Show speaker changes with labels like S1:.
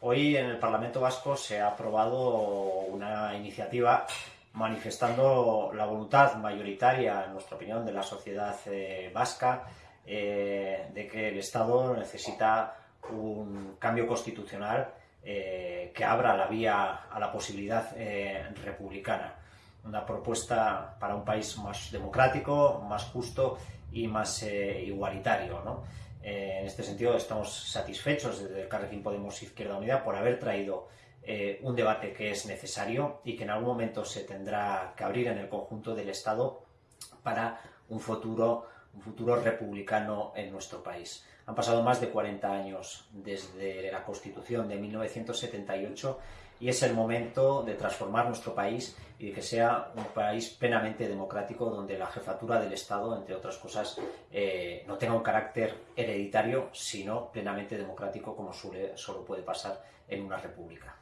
S1: Hoy en el Parlamento Vasco se ha aprobado una iniciativa manifestando la voluntad mayoritaria, en nuestra opinión, de la sociedad eh, vasca eh, de que el Estado necesita un cambio constitucional eh, que abra la vía a la posibilidad republicana. Una propuesta para un país más democrático, más justo y más igualitario. ¿no? Eh, en este sentido, estamos satisfechos desde el Carrequín Podemos Izquierda Unida por haber traído eh, un debate que es necesario y que en algún momento se tendrá que abrir en el conjunto del Estado para un futuro, un futuro republicano en nuestro país. Han pasado más de 40 años desde la Constitución de 1978 y es el momento de transformar nuestro país y de que sea un país plenamente democrático donde la jefatura del Estado, entre otras cosas, eh, no tenga un carácter hereditario, sino plenamente democrático como suele, solo puede pasar en una república.